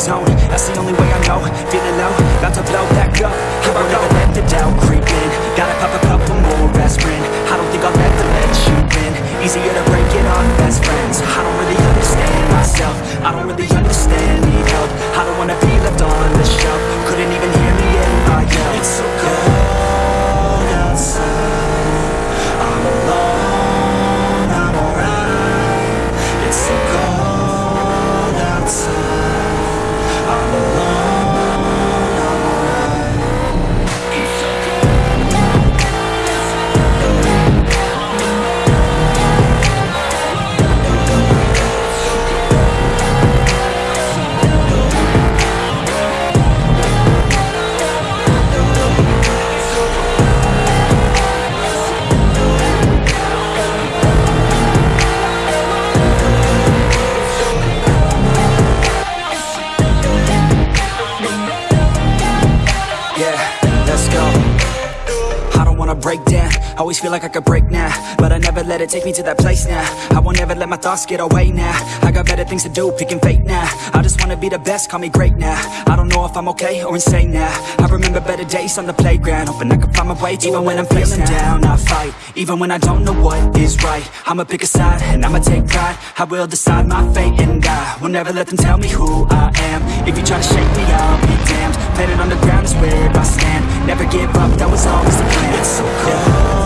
zone That's the only way I know. Feeling low, about to blow back up. Here I never let the doubt creep in. Gotta pop a couple more aspirin. I don't think I'll ever let you in Easier to break it off best friends. I don't really understand myself. I don't really understand, need help. I don't wanna be left on the shelf. Couldn't even hear me in my yell. It's so cold always feel like I could break now But I never let it take me to that place now. I won't ever let my thoughts get away now. I got better things to do, picking fate now. I just wanna be the best, call me great now. I don't know if I'm okay or insane now. I remember better days on the playground Hoping I can find my way to Even when I'm feeling down, I fight Even when I don't know what is right. I'ma pick a side, and I'ma take pride. I will decide my fate and I Will never let them tell me who I am. If you try to shake me, I'll be damned. Planet on the ground is where I stand. Never give up, that was always the plan. It's so cold